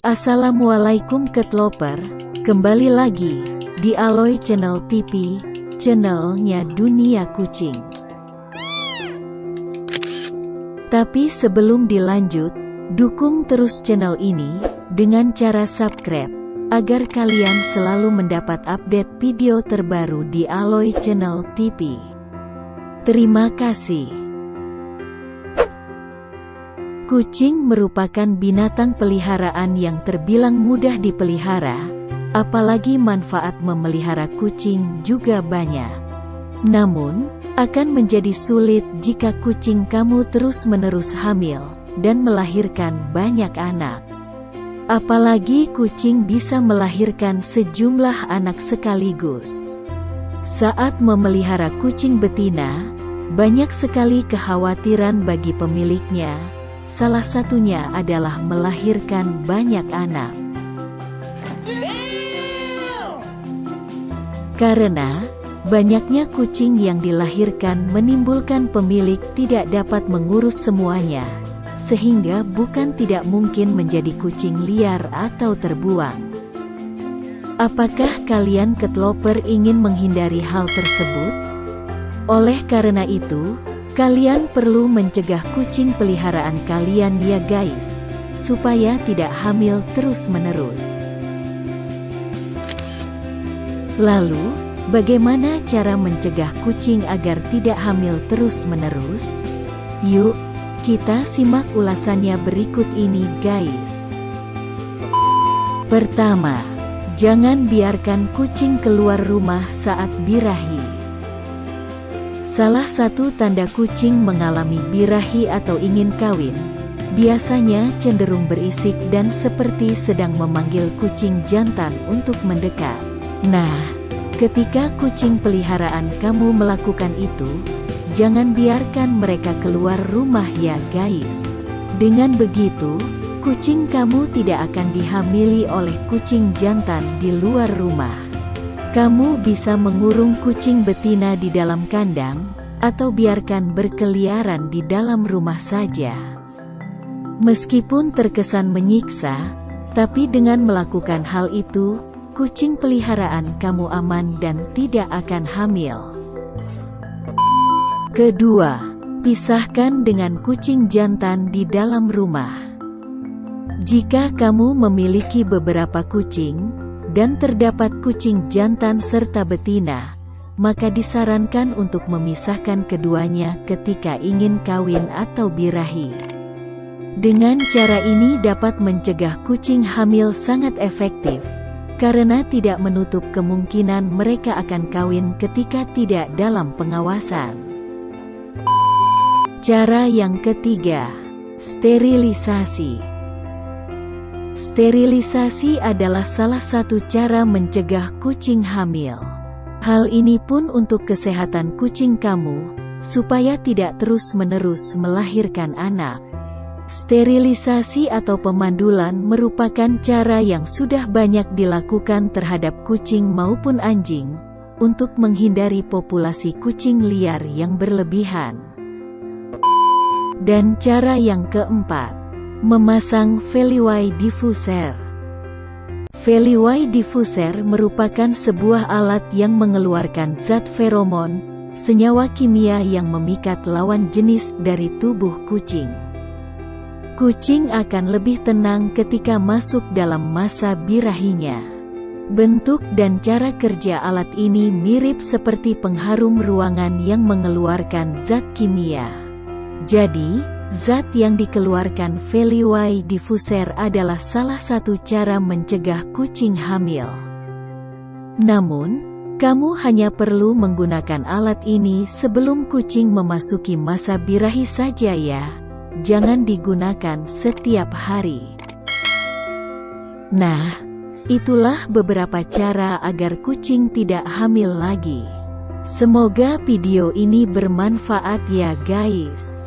Assalamualaikum Ketloper, kembali lagi di Aloy Channel TV, channelnya Dunia Kucing. Tapi sebelum dilanjut, dukung terus channel ini dengan cara subscribe agar kalian selalu mendapat update video terbaru di Aloy Channel TV. Terima kasih. Kucing merupakan binatang peliharaan yang terbilang mudah dipelihara, apalagi manfaat memelihara kucing juga banyak. Namun, akan menjadi sulit jika kucing kamu terus-menerus hamil dan melahirkan banyak anak. Apalagi kucing bisa melahirkan sejumlah anak sekaligus. Saat memelihara kucing betina, banyak sekali kekhawatiran bagi pemiliknya, Salah satunya adalah melahirkan banyak anak. Karena banyaknya kucing yang dilahirkan menimbulkan pemilik tidak dapat mengurus semuanya, sehingga bukan tidak mungkin menjadi kucing liar atau terbuang. Apakah kalian ketloper ingin menghindari hal tersebut? Oleh karena itu, Kalian perlu mencegah kucing peliharaan kalian ya guys, supaya tidak hamil terus-menerus. Lalu, bagaimana cara mencegah kucing agar tidak hamil terus-menerus? Yuk, kita simak ulasannya berikut ini guys. Pertama, jangan biarkan kucing keluar rumah saat birahi. Salah satu tanda kucing mengalami birahi atau ingin kawin, biasanya cenderung berisik dan seperti sedang memanggil kucing jantan untuk mendekat. Nah, ketika kucing peliharaan kamu melakukan itu, jangan biarkan mereka keluar rumah ya guys. Dengan begitu, kucing kamu tidak akan dihamili oleh kucing jantan di luar rumah. Kamu bisa mengurung kucing betina di dalam kandang, atau biarkan berkeliaran di dalam rumah saja. Meskipun terkesan menyiksa, tapi dengan melakukan hal itu, kucing peliharaan kamu aman dan tidak akan hamil. Kedua, pisahkan dengan kucing jantan di dalam rumah. Jika kamu memiliki beberapa kucing, dan terdapat kucing jantan serta betina, maka disarankan untuk memisahkan keduanya ketika ingin kawin atau birahi. Dengan cara ini dapat mencegah kucing hamil sangat efektif, karena tidak menutup kemungkinan mereka akan kawin ketika tidak dalam pengawasan. Cara yang ketiga, sterilisasi. Sterilisasi adalah salah satu cara mencegah kucing hamil. Hal ini pun untuk kesehatan kucing kamu, supaya tidak terus-menerus melahirkan anak. Sterilisasi atau pemandulan merupakan cara yang sudah banyak dilakukan terhadap kucing maupun anjing, untuk menghindari populasi kucing liar yang berlebihan. Dan cara yang keempat, Memasang Feliway Diffuser Feliway Diffuser merupakan sebuah alat yang mengeluarkan zat feromon, senyawa kimia yang memikat lawan jenis dari tubuh kucing. Kucing akan lebih tenang ketika masuk dalam masa birahinya. Bentuk dan cara kerja alat ini mirip seperti pengharum ruangan yang mengeluarkan zat kimia. Jadi, Zat yang dikeluarkan Feliway diffuser adalah salah satu cara mencegah kucing hamil. Namun, kamu hanya perlu menggunakan alat ini sebelum kucing memasuki masa birahi saja ya. Jangan digunakan setiap hari. Nah, itulah beberapa cara agar kucing tidak hamil lagi. Semoga video ini bermanfaat ya guys.